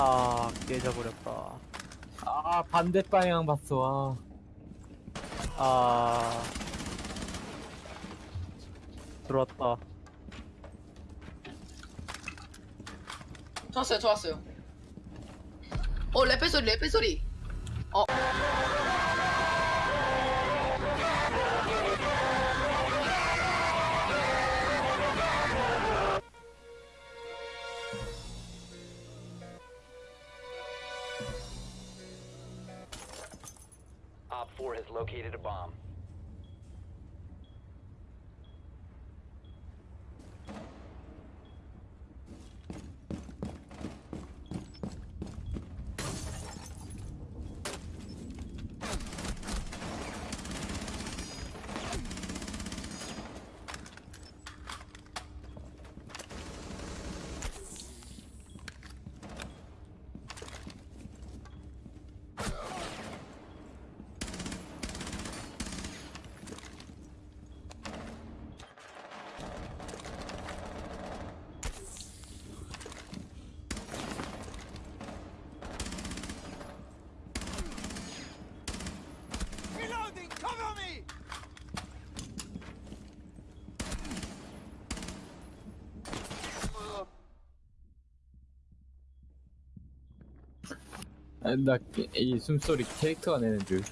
아 깨져버렸다 아 반대 방향 봤어 아 아 들어왔다 좋았어요, 좋았어요. 어, 레페 소리, 레페 소리. 어. Op 4 has located a bomb. 나 이 숨소리 캐릭터가 내는 줄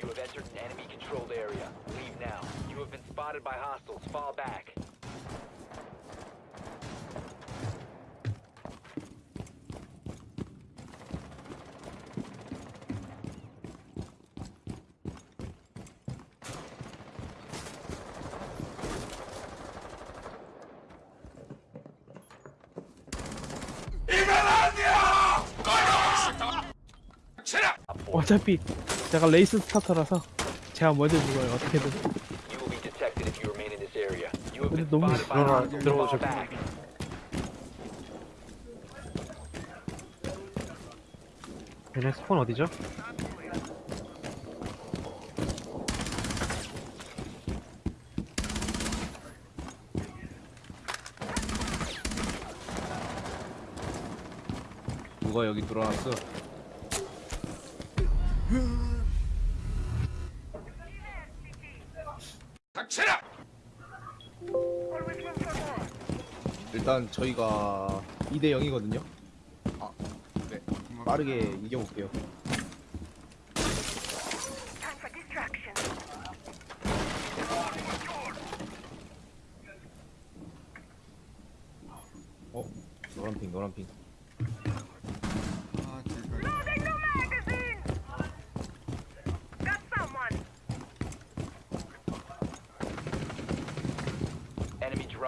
You have entered an enemy controlled area. Leave now. You have been spotted by hostiles. Fall back. 어차피 제가 레이스 스타터라서 제가 먼저 죽어요 어떻게든 You will be detected if you remain in this area. You have 근데 been 너무 spotted by 들어가- hostiles. 들어가죠. Fall back. 얘네 스폰 어디죠? 누가 여기 들어왔어? 일단 저희가 2대 0이거든요. 아, 네. 빠르게 이겨볼게요. 어, 노란 핑, 노란 핑.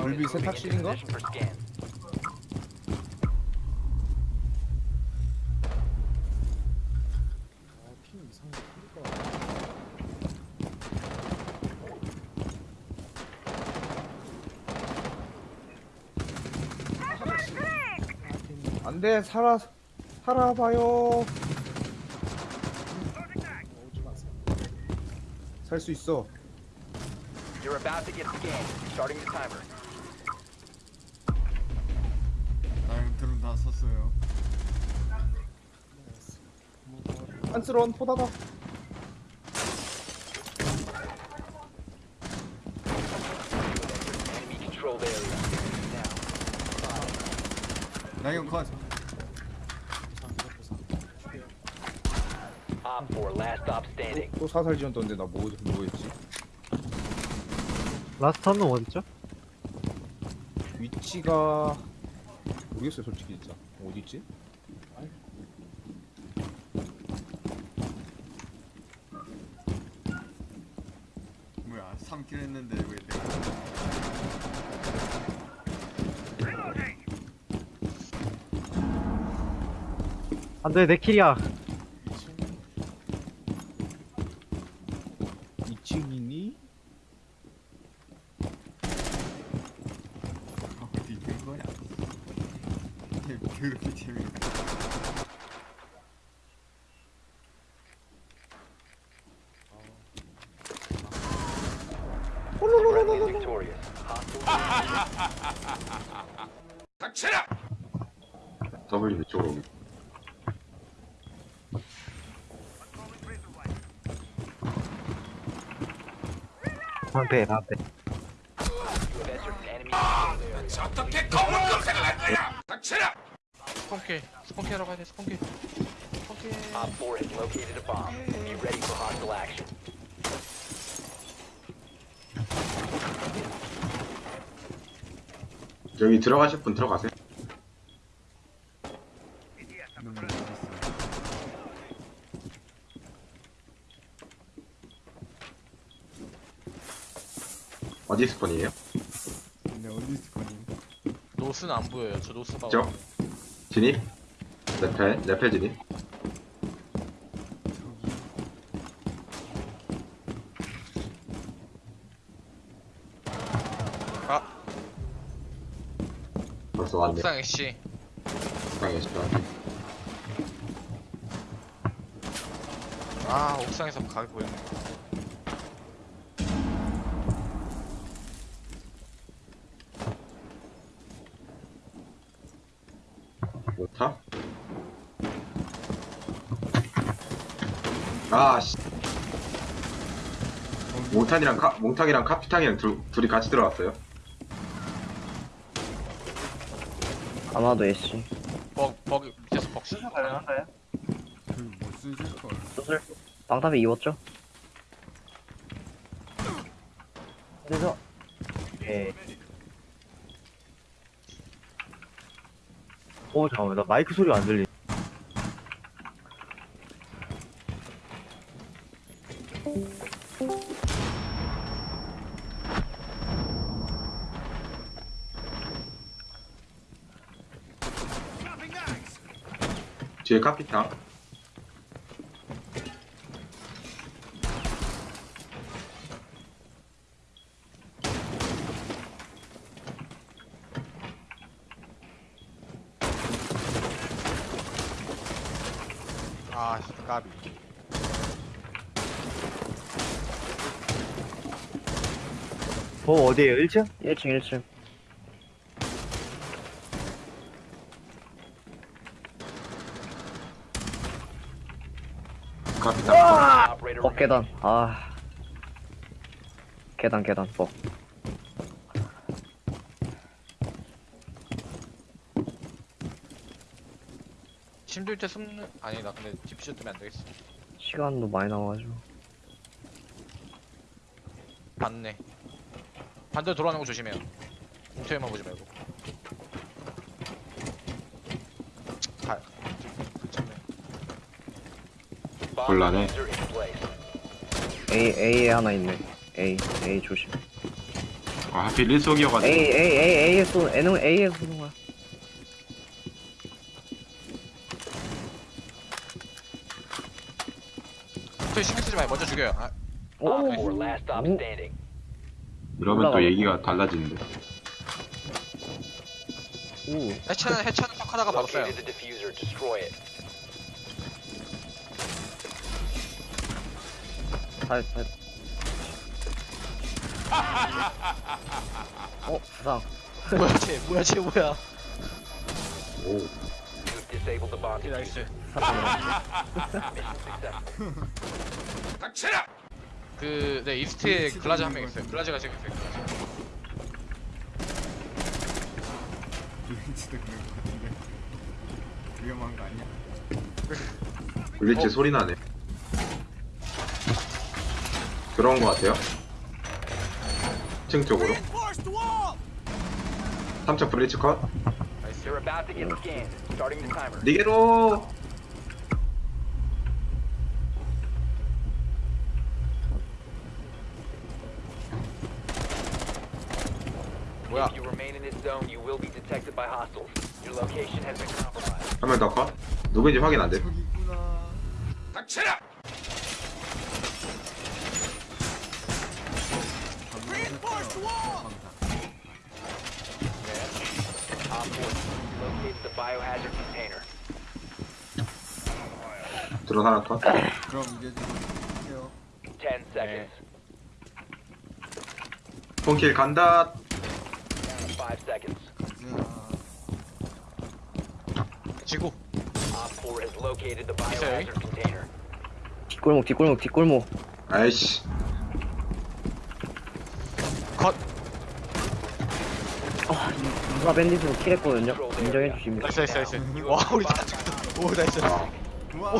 골비 세탁실인가? 안돼 살아 살아봐요 살 수 있어 You're about to get scanned. Starting the timer. 안쓰러운 포다다. 나 이건 컷. OPFOR, last op standing. 또 사살 지원 떴는데 나 뭐, 뭐였지? last 한명 어딨죠? 위치가 모르겠어요 솔직히 진짜 어디 있지? 3kill 했는데 왜 내가 안돼 내 킬이야 2층이니? 어디 있는 거야? 개 그렇게 재미없네. Friendly is victorious. Hostile W 이쪽으로 오기. 방패 방패 have entered an enemy controlled area. 스폰킬 스폰킬하러 가야 돼 스폰킬 스폰킬 Op 4 has located a bomb. Be ready for hostile action. 여기 들어가실 분 들어가세요. 너무 잘했어. 어디 스폰이에요? 근데 어디 있을 거니? 노스는 안 보여요 저 노스 봐 저? 진입? 레페? 레페 진입? 아 벌써 왔네. 옥상 애쉬 옥상에 있어. 아 옥상에서 가게 보이네 못타? 아, 씨. 몽탄이랑 카, 몽탁이랑 카피탕이랑 둘, 둘이 같이 들어왔어요. 아마도 애쉬 벅 벅이 밑에서 벅. 그못 쓰실 걸. 수술 방탑에 입었죠? 그래서 예. 오 잠깐만 나 마이크 소리가 안 들리 뒤에 카피탕. 아 까비 어 어디에요 1층? 1층 1층 remaining. 계단. 아. 계단 계단. 벅 힘들 때 숨는 아니 나 근데 디퓨저 때문에 안 되겠어. 시간도 많이 나와가지고. 맞네. 반대로 돌아오는 거 조심해요. 공터에만 보지 말고 가 괜찮네 Bomb 곤란해. A A에 하나 있네 A A 조심 아, 하필 일속이어가지고. A A A A에 쏘 A는 A에 쏘는 거야 공터에 신경 쓰지 말고 먼저 죽여요 아, 오 Op 4 last stop 오. 이러면 또 올라가. 얘기가 달라지는데. 오 해체는 해체는 하다가 바로 써요. It. 살, 살. 어, 부상. 뭐야 쟤 뭐야 쟤 뭐야 오. You've disabled the bomb 오케이 나이스 diffuser. Mission successful. 그네 이스트에 글라즈 한 명 있어요 글라즈가 지금 있어요 글라즈. 왠지도 그럴 것 같은데 위험한 거 아니야? 블리츠 소리 나네. 들어온 것 같아요. 2층 쪽으로. 3층 블리츠 컷. You're about to get scanned. Starting the timer. 니게로. 뭐야 If you remain in this zone, you will be detected by hostiles. Your location has been compromised. 한명더 컷. 누구인지 확인 안 돼. 저기 있구나 Op 4 located the biohazard container. 드론 하나 컷. 그럼 이제 좀 해요 10 seconds. 폰킬 간다. Down to 5 seconds. 지구 Op 4 has located the biohazard container. 뒷골목, 뒷골목, 뒷골목. 아이씨. 컷 아, 이- 누가 밴딧으로 킬했거든요? 인정해 주십니다. 나이스 나이스 나이스 와 우리 다 죽었다 오 나이스 우와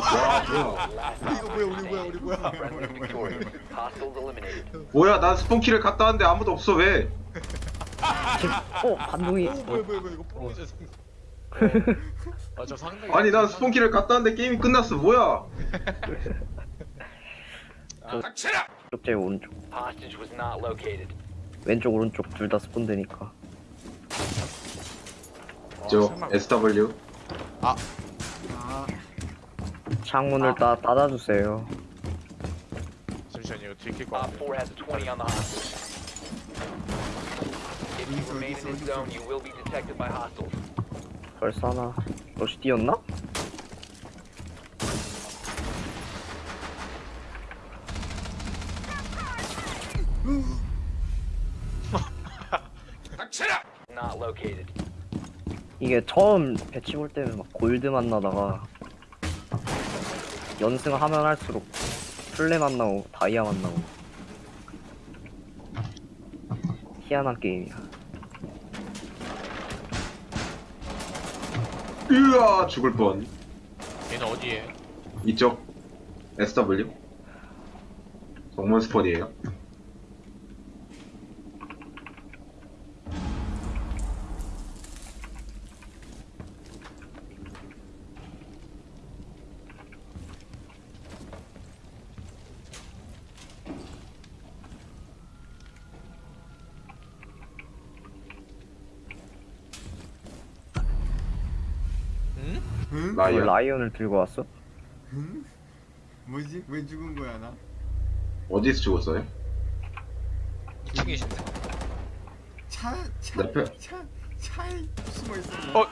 이거 뭐야 우리 뭐야 우리 뭐야 뭐야 뭐야 뭐야 뭐야 Hostiles eliminated. 뭐야 난 스폰킬을 갔다 왔는데 아무도 없어 왜? 어, 반동이. 뭐야 뭐야 뭐야 이거 뽕이죠 아저 상당히 아니 난 스폰킬을 갔다 왔는데 게임이 끝났어 뭐야? 쪽 제일 오른쪽. Hostage was not located. 왼쪽, 오른쪽 둘 다 스폰 되니까. 저 SW 아 창문을 따, 닫아주세요. 잠시만요 이거 들킬 것 Op 같아 4 has a 20 on the hostage. If you remain in this zone, you will be detected by hostiles. 벌써 하나. 러시 뛰었나? Not located. 이게 처음 배치 볼 때는 막 골드 만나다가 연승하면 할수록 플레 만나고 다이아 만나고 희한한 게임이야. 으아 죽을 뻔. 얘는 어디에 이쪽 SW 정문 스폰이에요. 응? 왜 라이언. 라이언을 들고 왔어? 응? 뭐지? 왜 죽은 거야 나? 어디서 죽었어요? 2층이신데 차, 차, 내 앞에. 차, 차에 숨어 있었네 어